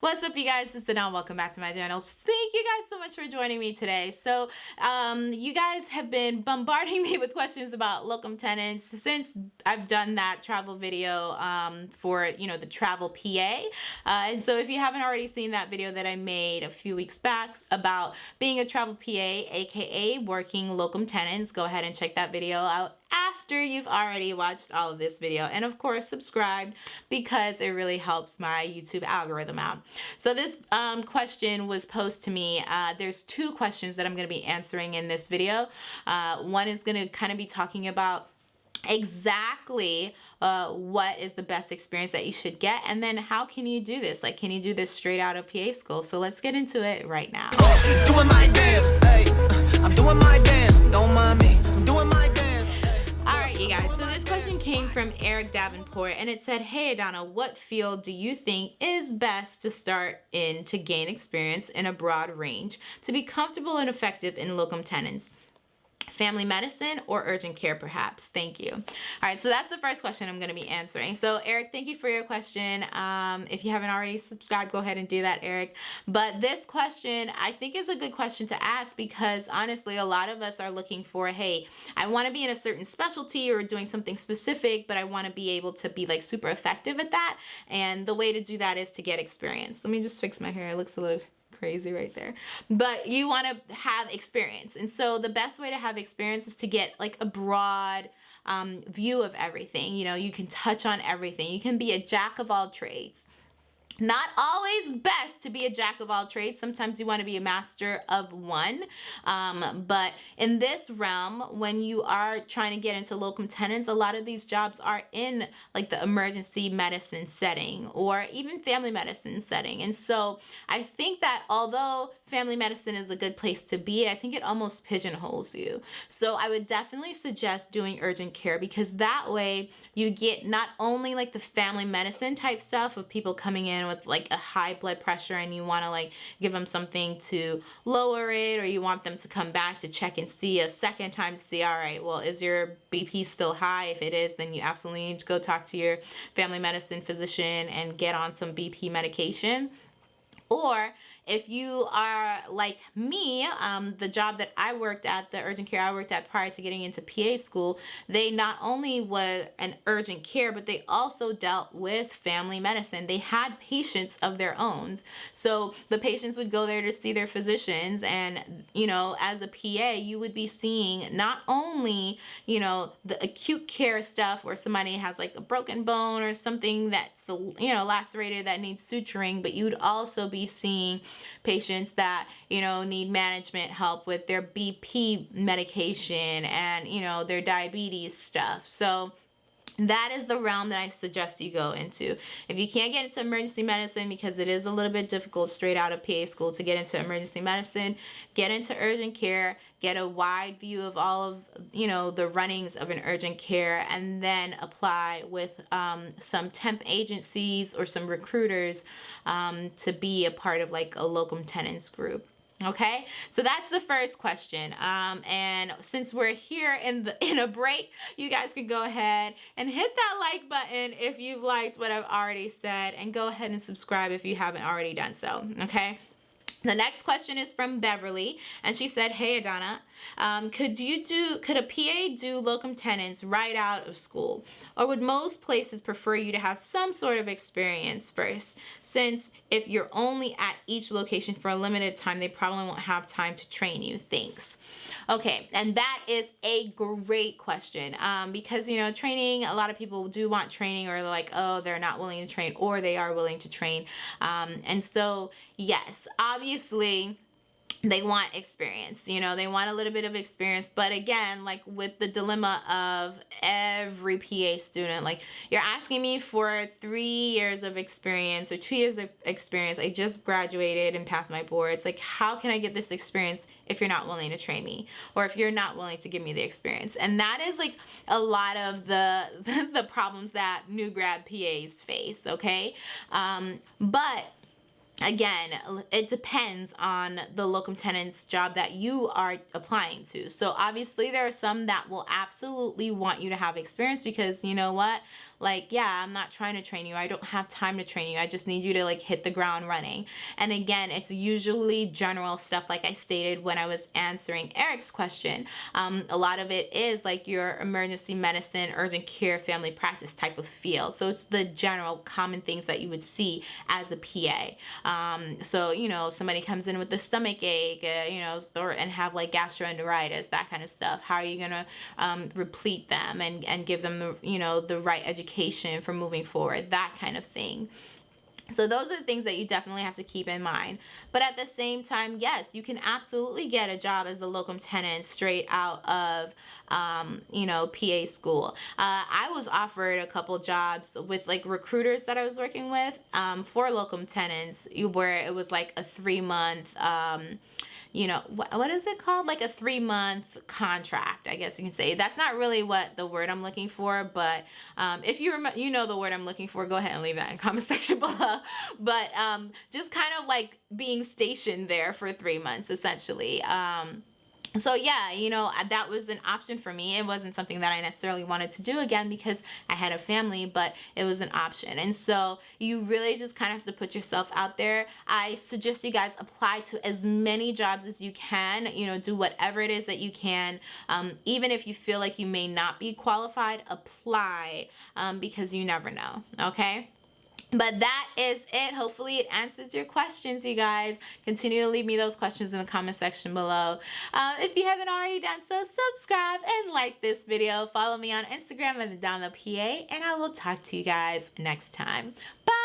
What's up you guys, it's Danelle. Welcome back to my channel. Thank you guys so much for joining me today. So um, you guys have been bombarding me with questions about locum tenens since I've done that travel video um, for you know the travel PA. Uh, and so if you haven't already seen that video that I made a few weeks back about being a travel PA, aka working locum tenens, go ahead and check that video out after you've already watched all of this video and of course subscribed because it really helps my YouTube algorithm out. So this um, question was posed to me. Uh, there's two questions that I'm going to be answering in this video. Uh, one is going to kind of be talking about exactly uh, what is the best experience that you should get and then how can you do this like can you do this straight out of PA school so let's get into it right now from Eric Davenport and it said, Hey Adana, what field do you think is best to start in to gain experience in a broad range to be comfortable and effective in locum tenens? Family medicine or urgent care perhaps. Thank you. All right so that's the first question i'm going to be answering. So eric thank you for your question. Um, if you haven't already subscribed go ahead and do that eric. But this question i think is a good question to ask because honestly a lot of us are looking for hey i want to be in a certain specialty or doing something specific but i want to be able to be like super effective at that. And the way to do that is to get experience. Let me just fix my hair. It looks a little crazy right there. But you want to have experience. And so the best way to have experience is to get like a broad um, view of everything. You know, you can touch on everything. You can be a jack of all trades not always best to be a jack of all trades. Sometimes you want to be a master of one. Um, but in this realm, when you are trying to get into locum tenens, a lot of these jobs are in like the emergency medicine setting or even family medicine setting. And so I think that although family medicine is a good place to be, I think it almost pigeonholes you. So I would definitely suggest doing urgent care because that way you get not only like the family medicine type stuff of people coming in with like a high blood pressure and you want to like give them something to lower it or you want them to come back to check and see a second time to see all right well is your BP still high? If it is then you absolutely need to go talk to your family medicine physician and get on some BP medication. Or if you are like me, um, the job that I worked at, the urgent care I worked at prior to getting into PA school, they not only were an urgent care, but they also dealt with family medicine. They had patients of their own. So the patients would go there to see their physicians and, you know, as a PA, you would be seeing not only, you know, the acute care stuff where somebody has like a broken bone or something that's, you know, lacerated that needs suturing, but you would also be seeing patients that, you know, need management help with their BP medication and, you know, their diabetes stuff. So that is the realm that I suggest you go into. If you can't get into emergency medicine because it is a little bit difficult straight out of PA school to get into emergency medicine, get into urgent care, get a wide view of all of, you know, the runnings of an urgent care and then apply with um, some temp agencies or some recruiters um, to be a part of like a locum tenens group okay? So that's the first question. Um, and since we're here in the in a break you guys can go ahead and hit that like button if you've liked what I've already said and go ahead and subscribe if you haven't already done so. Okay the next question is from Beverly, and she said, "Hey Adana, um, could you do could a PA do locum tenens right out of school, or would most places prefer you to have some sort of experience first? Since if you're only at each location for a limited time, they probably won't have time to train you. Thanks." Okay, and that is a great question um, because you know training. A lot of people do want training, or like, oh, they're not willing to train, or they are willing to train, um, and so yes, obviously obviously they want experience you know they want a little bit of experience but again like with the dilemma of every PA student like you're asking me for three years of experience or two years of experience I just graduated and passed my boards like how can I get this experience if you're not willing to train me? Or if you're not willing to give me the experience? And that is like a lot of the the problems that new grad PAs face okay? Um, but again, it depends on the locum tenens job that you are applying to. So obviously there are some that will absolutely want you to have experience because you know what? Like, yeah, I'm not trying to train you. I don't have time to train you. I just need you to like hit the ground running. And again, it's usually general stuff like I stated when I was answering Eric's question. Um, a lot of it is like your emergency medicine, urgent care, family practice type of field. So it's the general common things that you would see as a PA. Um, so, you know, somebody comes in with a stomach ache, uh, you know, or, and have like gastroenteritis, that kind of stuff. How are you going to um, replete them and, and give them the, you know, the right education for moving forward, that kind of thing. So those are the things that you definitely have to keep in mind. But at the same time, yes, you can absolutely get a job as a locum tenens straight out of, um, you know, PA school. Uh, I was offered a couple jobs with like recruiters that I was working with um, for locum tenens where it was like a three month, um, you know, what, what is it called? Like a three month contract, I guess you can say. That's not really what the word I'm looking for, but um, if you remember, you know the word I'm looking for, go ahead and leave that in comment section below. But um, just kind of like being stationed there for three months, essentially. Um, so yeah you know that was an option for me. It wasn't something that i necessarily wanted to do again because i had a family but it was an option. And so you really just kind of have to put yourself out there. I suggest you guys apply to as many jobs as you can. You know do whatever it is that you can. Um, even if you feel like you may not be qualified apply um, because you never know okay but that is it. Hopefully it answers your questions you guys. Continue to leave me those questions in the comment section below. Uh, if you haven't already done so subscribe and like this video. Follow me on instagram at the pa and i will talk to you guys next time. Bye